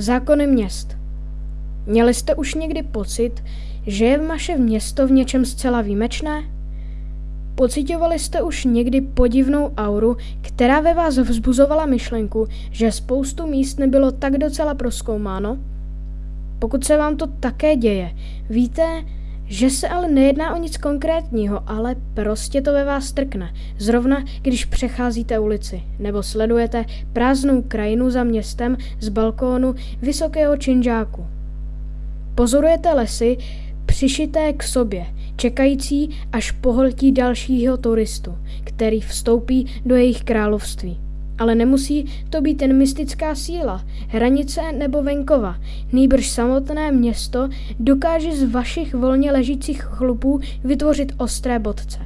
Zákony měst. Měli jste už někdy pocit, že je vaše město v něčem zcela výjimečné? Pocitovali jste už někdy podivnou auru, která ve vás vzbuzovala myšlenku, že spoustu míst nebylo tak docela proskoumáno? Pokud se vám to také děje, víte, že se ale nejedná o nic konkrétního, ale prostě to ve vás trkne. Zrovna když přecházíte ulici nebo sledujete prázdnou krajinu za městem z balkónu vysokého činžáku. Pozorujete lesy přišité k sobě, čekající, až pohltí dalšího turistu, který vstoupí do jejich království. Ale nemusí to být jen mystická síla, hranice nebo venkova. Nýbrž samotné město dokáže z vašich volně ležících chlupů vytvořit ostré bodce.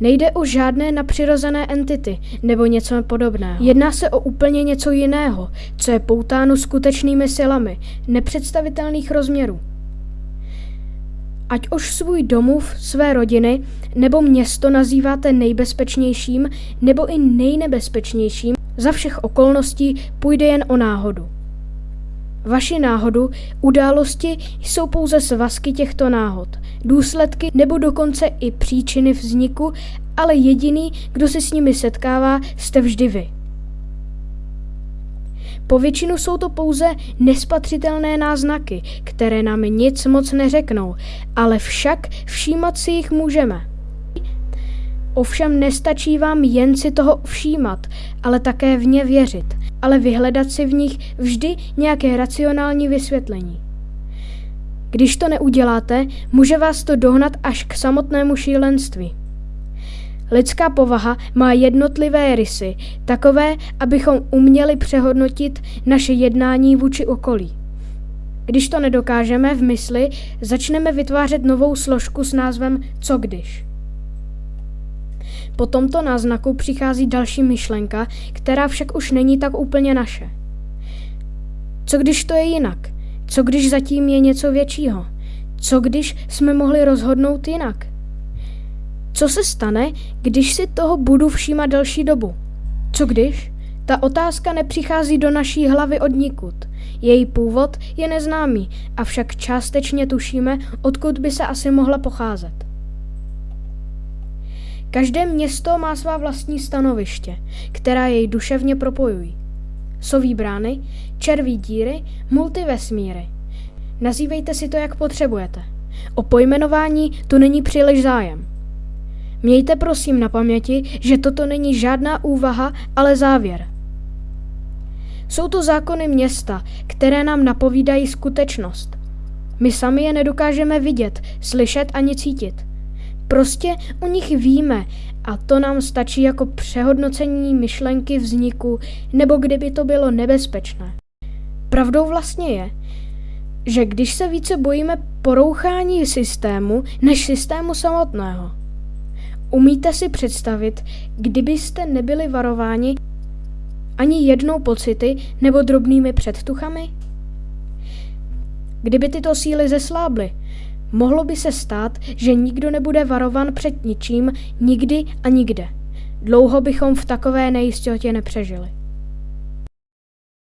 Nejde o žádné napřirozené entity nebo něco podobného. Jedná se o úplně něco jiného, co je poutáno skutečnými silami, nepředstavitelných rozměrů. Ať už svůj domov, své rodiny nebo město nazýváte nejbezpečnějším nebo i nejnebezpečnějším, za všech okolností půjde jen o náhodu. Vaši náhodu, události jsou pouze svazky těchto náhod, důsledky nebo dokonce i příčiny vzniku, ale jediný, kdo se s nimi setkává, jste vždy vy. Po většinu jsou to pouze nespatřitelné náznaky, které nám nic moc neřeknou, ale však všímat si jich můžeme. Ovšem nestačí vám jen si toho všímat, ale také v ně věřit, ale vyhledat si v nich vždy nějaké racionální vysvětlení. Když to neuděláte, může vás to dohnat až k samotnému šílenství. Lidská povaha má jednotlivé rysy, takové, abychom uměli přehodnotit naše jednání vůči okolí. Když to nedokážeme v mysli, začneme vytvářet novou složku s názvem co když. Po tomto náznaku přichází další myšlenka, která však už není tak úplně naše. Co když to je jinak? Co když zatím je něco většího? Co když jsme mohli rozhodnout jinak? Co se stane, když si toho budu všímat delší dobu? Co když? Ta otázka nepřichází do naší hlavy od nikud. Její původ je neznámý, avšak částečně tušíme, odkud by se asi mohla pocházet. Každé město má svá vlastní stanoviště, která jej duševně propojují. Soví brány, červí díry, multivesmíry. Nazývejte si to, jak potřebujete. O pojmenování tu není příliš zájem. Mějte prosím na paměti, že toto není žádná úvaha, ale závěr. Jsou to zákony města, které nám napovídají skutečnost. My sami je nedokážeme vidět, slyšet ani cítit. Prostě o nich víme a to nám stačí jako přehodnocení myšlenky vzniku nebo kdyby to bylo nebezpečné. Pravdou vlastně je, že když se více bojíme porouchání systému než systému samotného, Umíte si představit, kdybyste nebyli varováni ani jednou pocity nebo drobnými předtuchami? Kdyby tyto síly zeslábly, mohlo by se stát, že nikdo nebude varovan před ničím, nikdy a nikde. Dlouho bychom v takové nejistotě nepřežili.